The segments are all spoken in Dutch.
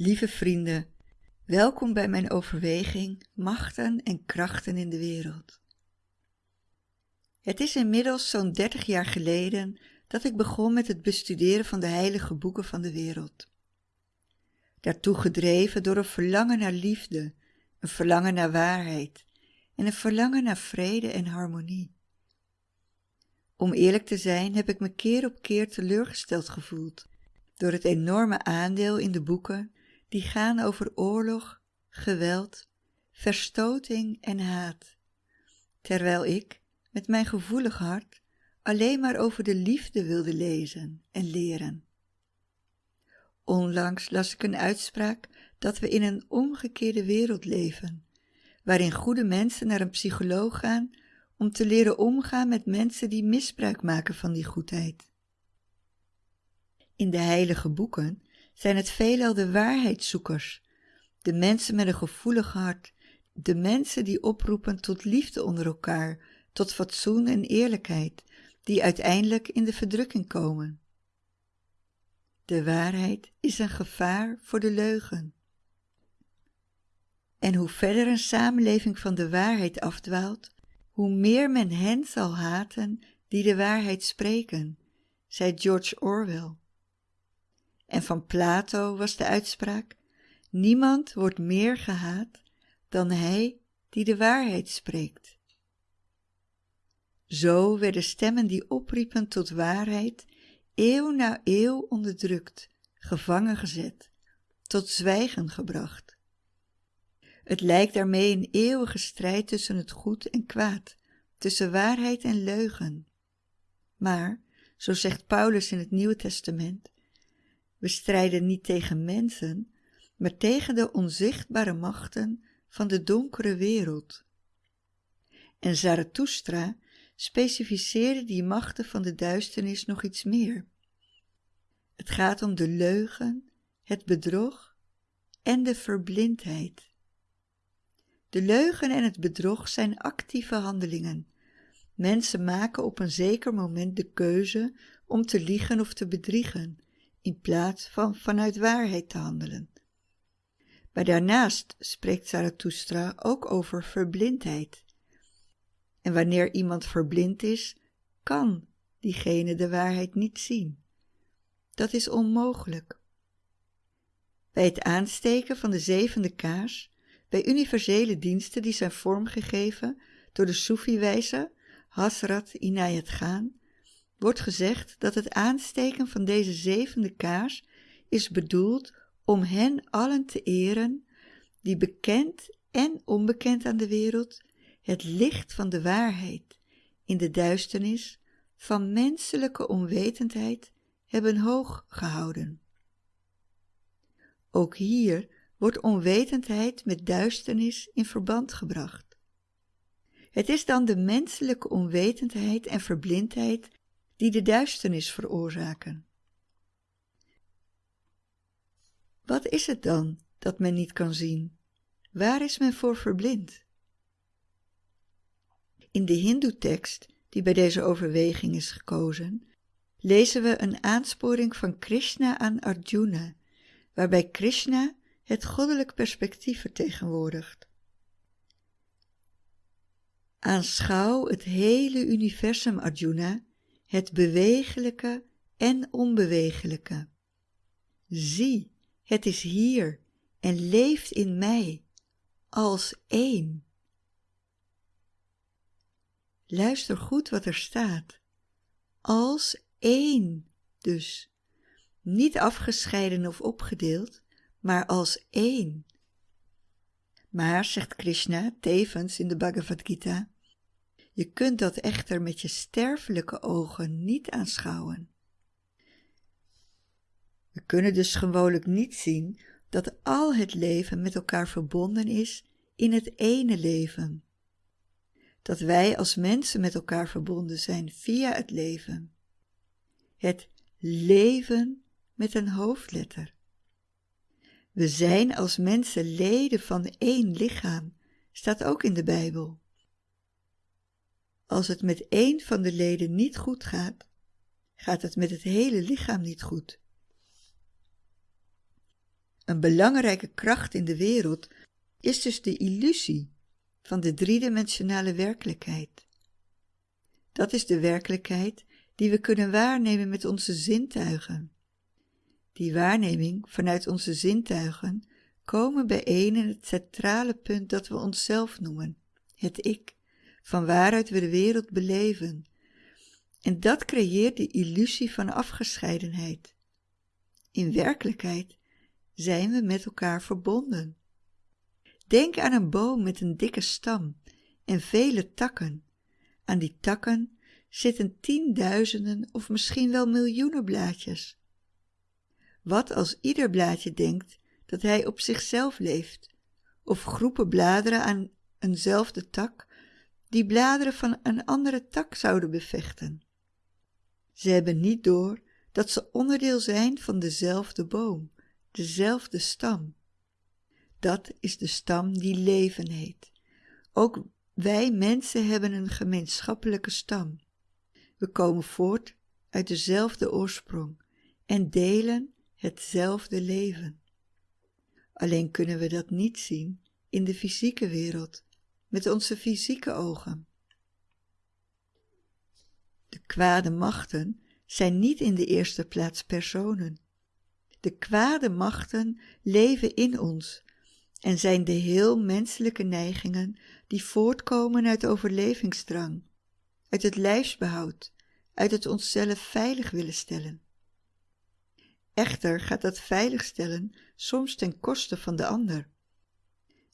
Lieve vrienden, welkom bij mijn overweging Machten en krachten in de wereld. Het is inmiddels zo'n dertig jaar geleden dat ik begon met het bestuderen van de heilige boeken van de wereld. Daartoe gedreven door een verlangen naar liefde, een verlangen naar waarheid en een verlangen naar vrede en harmonie. Om eerlijk te zijn heb ik me keer op keer teleurgesteld gevoeld door het enorme aandeel in de boeken die gaan over oorlog, geweld, verstoting en haat, terwijl ik, met mijn gevoelig hart, alleen maar over de liefde wilde lezen en leren. Onlangs las ik een uitspraak dat we in een omgekeerde wereld leven, waarin goede mensen naar een psycholoog gaan om te leren omgaan met mensen die misbruik maken van die goedheid. In de heilige boeken zijn het veelal de waarheidszoekers, de mensen met een gevoelig hart, de mensen die oproepen tot liefde onder elkaar, tot fatsoen en eerlijkheid, die uiteindelijk in de verdrukking komen. De waarheid is een gevaar voor de leugen. En hoe verder een samenleving van de waarheid afdwaalt, hoe meer men hen zal haten die de waarheid spreken, zei George Orwell. En van Plato was de uitspraak: Niemand wordt meer gehaat dan hij die de waarheid spreekt. Zo werden stemmen die opriepen tot waarheid eeuw na eeuw onderdrukt, gevangen gezet, tot zwijgen gebracht. Het lijkt daarmee een eeuwige strijd tussen het goed en kwaad, tussen waarheid en leugen. Maar, zo zegt Paulus in het Nieuwe Testament, we strijden niet tegen mensen, maar tegen de onzichtbare machten van de donkere wereld. En Zarathustra specificeerde die machten van de duisternis nog iets meer. Het gaat om de leugen, het bedrog en de verblindheid. De leugen en het bedrog zijn actieve handelingen. Mensen maken op een zeker moment de keuze om te liegen of te bedriegen, in plaats van vanuit waarheid te handelen. Maar daarnaast spreekt Zarathustra ook over verblindheid. En wanneer iemand verblind is, kan diegene de waarheid niet zien. Dat is onmogelijk. Bij het aansteken van de zevende kaars, bij universele diensten die zijn vormgegeven door de Soefi-wijzer Hasrat Inayat Gaan, wordt gezegd dat het aansteken van deze zevende kaars is bedoeld om hen allen te eren die bekend en onbekend aan de wereld het licht van de waarheid in de duisternis van menselijke onwetendheid hebben hoog gehouden. Ook hier wordt onwetendheid met duisternis in verband gebracht. Het is dan de menselijke onwetendheid en verblindheid die de duisternis veroorzaken. Wat is het dan dat men niet kan zien? Waar is men voor verblind? In de Hindoe-tekst, die bij deze overweging is gekozen, lezen we een aansporing van Krishna aan Arjuna, waarbij Krishna het goddelijk perspectief vertegenwoordigt. Aanschouw het hele universum, Arjuna, het bewegelijke en onbewegelijke. Zie, het is hier en leeft in mij als één. Luister goed wat er staat. Als één dus. Niet afgescheiden of opgedeeld, maar als één. Maar, zegt Krishna tevens in de Bhagavad Gita, je kunt dat echter met je sterfelijke ogen niet aanschouwen. We kunnen dus gewoonlijk niet zien dat al het leven met elkaar verbonden is in het ene leven. Dat wij als mensen met elkaar verbonden zijn via het leven. Het leven met een hoofdletter. We zijn als mensen leden van één lichaam, staat ook in de Bijbel. Als het met één van de leden niet goed gaat, gaat het met het hele lichaam niet goed. Een belangrijke kracht in de wereld is dus de illusie van de driedimensionale werkelijkheid. Dat is de werkelijkheid die we kunnen waarnemen met onze zintuigen. Die waarneming vanuit onze zintuigen komen bijeen in het centrale punt dat we onszelf noemen, het ik, van waaruit we de wereld beleven. En dat creëert de illusie van afgescheidenheid. In werkelijkheid zijn we met elkaar verbonden. Denk aan een boom met een dikke stam en vele takken. Aan die takken zitten tienduizenden of misschien wel miljoenen blaadjes. Wat als ieder blaadje denkt dat hij op zichzelf leeft, of groepen bladeren aan eenzelfde tak die bladeren van een andere tak zouden bevechten? Ze hebben niet door dat ze onderdeel zijn van dezelfde boom, dezelfde stam. Dat is de stam die leven heet. Ook wij mensen hebben een gemeenschappelijke stam. We komen voort uit dezelfde oorsprong en delen hetzelfde leven. Alleen kunnen we dat niet zien in de fysieke wereld, met onze fysieke ogen. De kwade machten zijn niet in de eerste plaats personen. De kwade machten leven in ons en zijn de heel menselijke neigingen die voortkomen uit overlevingsdrang, uit het lijfsbehoud, uit het onszelf veilig willen stellen. Echter gaat dat veiligstellen soms ten koste van de ander.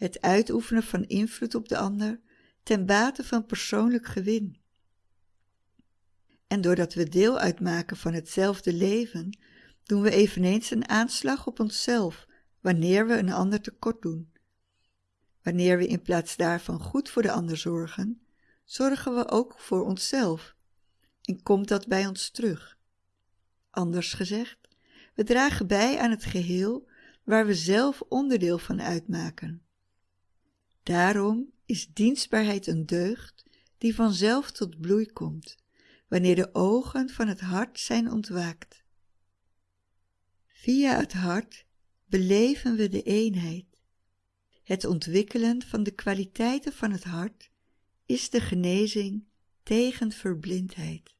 Het uitoefenen van invloed op de ander ten bate van persoonlijk gewin. En doordat we deel uitmaken van hetzelfde leven, doen we eveneens een aanslag op onszelf wanneer we een ander tekort doen. Wanneer we in plaats daarvan goed voor de ander zorgen, zorgen we ook voor onszelf en komt dat bij ons terug. Anders gezegd, we dragen bij aan het geheel waar we zelf onderdeel van uitmaken. Daarom is dienstbaarheid een deugd die vanzelf tot bloei komt, wanneer de ogen van het hart zijn ontwaakt. Via het hart beleven we de eenheid. Het ontwikkelen van de kwaliteiten van het hart is de genezing tegen verblindheid.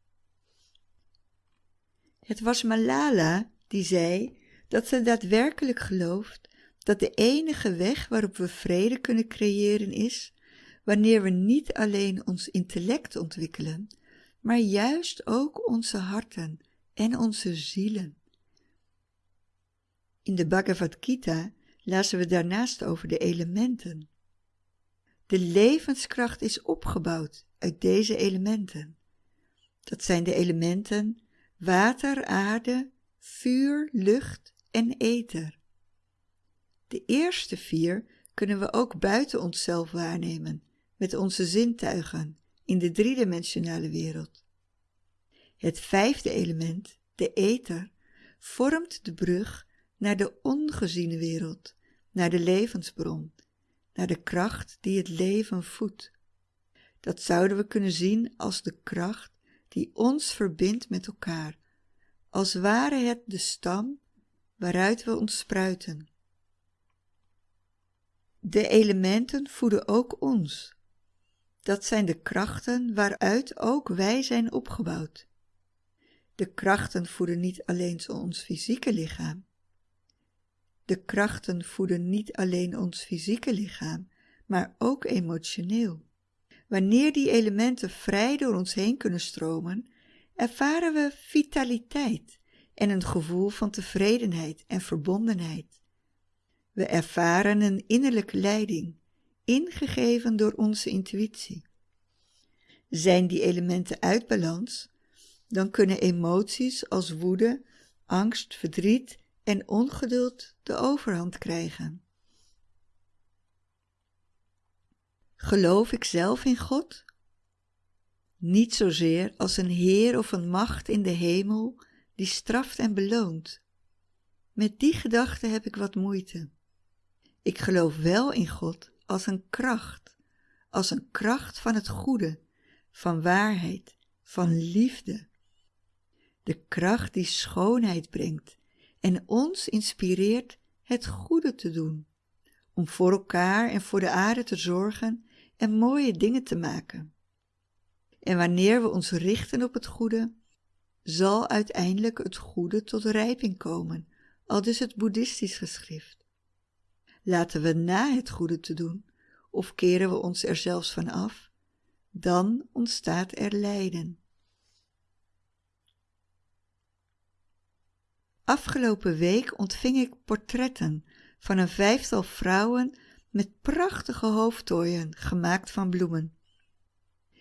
Het was Malala die zei dat ze daadwerkelijk gelooft dat de enige weg waarop we vrede kunnen creëren is wanneer we niet alleen ons intellect ontwikkelen, maar juist ook onze harten en onze zielen. In de Bhagavad Gita lazen we daarnaast over de elementen. De levenskracht is opgebouwd uit deze elementen. Dat zijn de elementen water, aarde, vuur, lucht en ether. De eerste vier kunnen we ook buiten onszelf waarnemen, met onze zintuigen, in de driedimensionale wereld. Het vijfde element, de ether, vormt de brug naar de ongeziene wereld, naar de levensbron, naar de kracht die het leven voedt. Dat zouden we kunnen zien als de kracht die ons verbindt met elkaar, als ware het de stam waaruit we ons spruiten. De elementen voeden ook ons. Dat zijn de krachten waaruit ook wij zijn opgebouwd. De krachten voeden niet alleen ons fysieke lichaam. De krachten voeden niet alleen ons fysieke lichaam, maar ook emotioneel. Wanneer die elementen vrij door ons heen kunnen stromen, ervaren we vitaliteit en een gevoel van tevredenheid en verbondenheid. We ervaren een innerlijke leiding, ingegeven door onze intuïtie. Zijn die elementen uit balans, dan kunnen emoties als woede, angst, verdriet en ongeduld de overhand krijgen. Geloof ik zelf in God? Niet zozeer als een Heer of een macht in de hemel die straft en beloont. Met die gedachte heb ik wat moeite. Ik geloof wel in God als een kracht, als een kracht van het goede, van waarheid, van liefde. De kracht die schoonheid brengt en ons inspireert het goede te doen, om voor elkaar en voor de aarde te zorgen en mooie dingen te maken. En wanneer we ons richten op het goede, zal uiteindelijk het goede tot rijping komen, al dus het boeddhistisch geschrift. Laten we na het goede te doen, of keren we ons er zelfs van af, dan ontstaat er lijden. Afgelopen week ontving ik portretten van een vijftal vrouwen met prachtige hoofdtooien gemaakt van bloemen.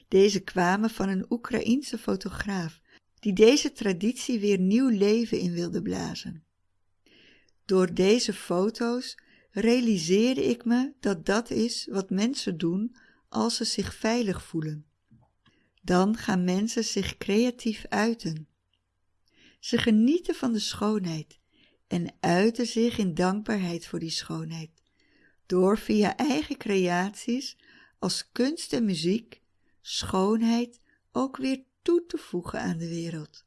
Deze kwamen van een Oekraïense fotograaf die deze traditie weer nieuw leven in wilde blazen. Door deze foto's realiseerde ik me dat dat is wat mensen doen als ze zich veilig voelen. Dan gaan mensen zich creatief uiten. Ze genieten van de schoonheid en uiten zich in dankbaarheid voor die schoonheid, door via eigen creaties als kunst en muziek schoonheid ook weer toe te voegen aan de wereld.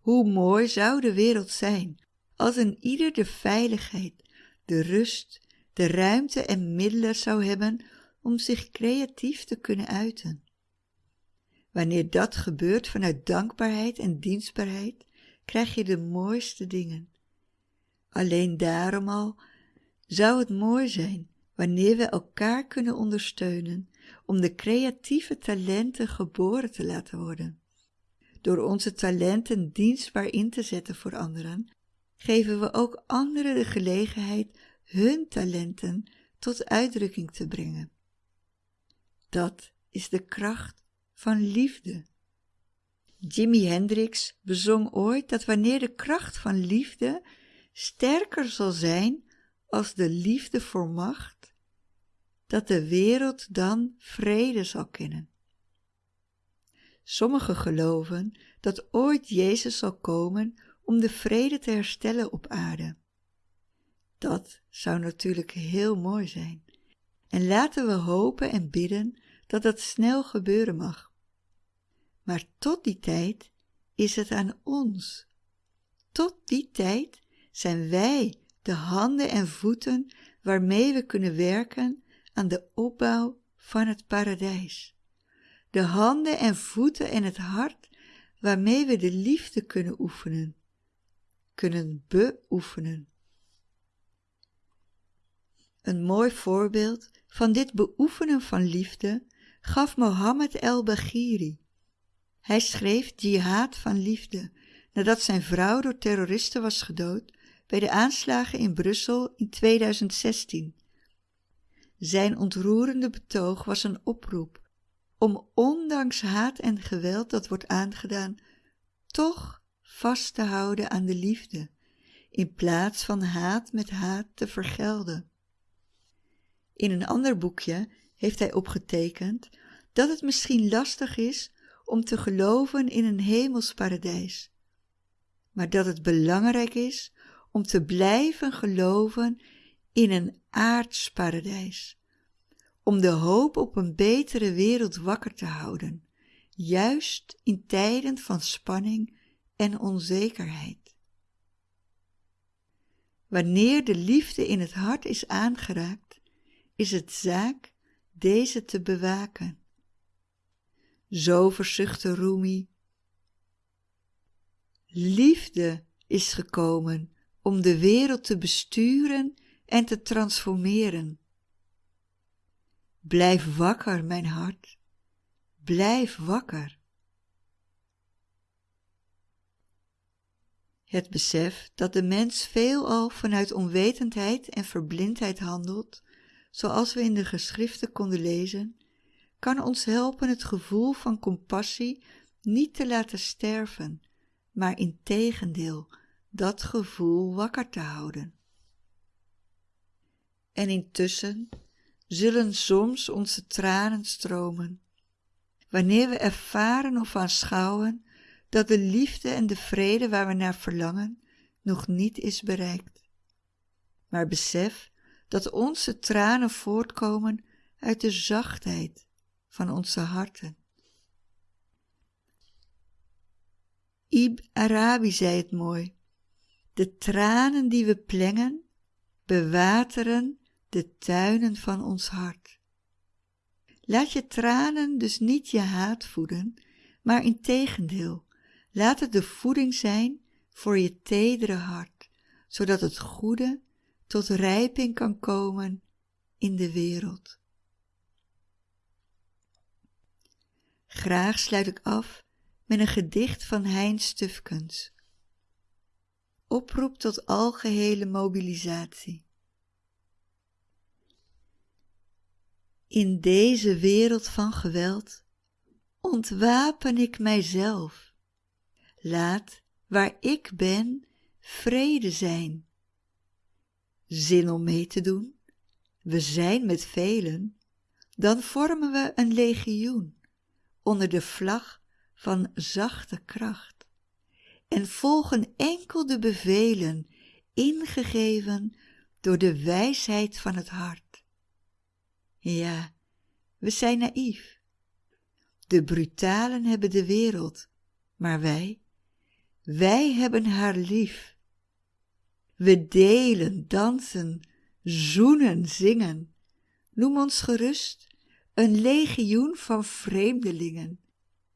Hoe mooi zou de wereld zijn als een ieder de veiligheid, de rust, de ruimte en middelen zou hebben om zich creatief te kunnen uiten. Wanneer dat gebeurt vanuit dankbaarheid en dienstbaarheid, krijg je de mooiste dingen. Alleen daarom al zou het mooi zijn wanneer we elkaar kunnen ondersteunen om de creatieve talenten geboren te laten worden. Door onze talenten dienstbaar in te zetten voor anderen, geven we ook anderen de gelegenheid hun talenten tot uitdrukking te brengen. Dat is de kracht van liefde. Jimi Hendrix bezong ooit dat wanneer de kracht van liefde sterker zal zijn als de liefde voor macht, dat de wereld dan vrede zal kennen. Sommigen geloven dat ooit Jezus zal komen om de vrede te herstellen op aarde. Dat zou natuurlijk heel mooi zijn. En laten we hopen en bidden dat dat snel gebeuren mag. Maar tot die tijd is het aan ons. Tot die tijd zijn wij de handen en voeten waarmee we kunnen werken aan de opbouw van het paradijs. De handen en voeten en het hart waarmee we de liefde kunnen oefenen, kunnen beoefenen. Een mooi voorbeeld van dit beoefenen van liefde gaf Mohammed el-Baghiri. Hij schreef Jihad van liefde nadat zijn vrouw door terroristen was gedood bij de aanslagen in Brussel in 2016. Zijn ontroerende betoog was een oproep om ondanks haat en geweld dat wordt aangedaan, toch vast te houden aan de liefde, in plaats van haat met haat te vergelden. In een ander boekje heeft hij opgetekend dat het misschien lastig is om te geloven in een hemelsparadijs, maar dat het belangrijk is om te blijven geloven in een aards paradijs, om de hoop op een betere wereld wakker te houden, juist in tijden van spanning en onzekerheid. Wanneer de liefde in het hart is aangeraakt, is het zaak deze te bewaken. Zo verzuchtte Rumi. Liefde is gekomen om de wereld te besturen en te transformeren. Blijf wakker, mijn hart. Blijf wakker. Het besef dat de mens veelal vanuit onwetendheid en verblindheid handelt, zoals we in de geschriften konden lezen, kan ons helpen het gevoel van compassie niet te laten sterven, maar in tegendeel dat gevoel wakker te houden. En intussen zullen soms onze tranen stromen, wanneer we ervaren of aanschouwen dat de liefde en de vrede waar we naar verlangen nog niet is bereikt. Maar besef dat onze tranen voortkomen uit de zachtheid van onze harten. Ib Arabi zei het mooi. De tranen die we plengen, bewateren de tuinen van ons hart. Laat je tranen dus niet je haat voeden, maar in tegendeel, laat het de voeding zijn voor je tedere hart, zodat het goede tot rijping kan komen in de wereld. Graag sluit ik af met een gedicht van Hein Stufkens. Oproep tot algehele mobilisatie. In deze wereld van geweld ontwapen ik mijzelf. Laat waar ik ben vrede zijn. Zin om mee te doen? We zijn met velen, dan vormen we een legioen onder de vlag van zachte kracht en volgen enkel de bevelen ingegeven door de wijsheid van het hart. Ja, we zijn naïef. De brutalen hebben de wereld, maar wij, wij hebben haar lief. We delen, dansen, zoenen, zingen. Noem ons gerust een legioen van vreemdelingen,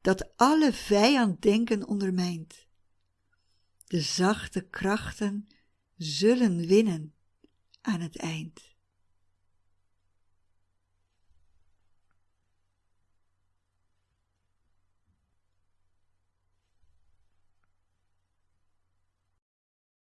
dat alle vijanddenken ondermijnt. De zachte krachten zullen winnen aan het eind.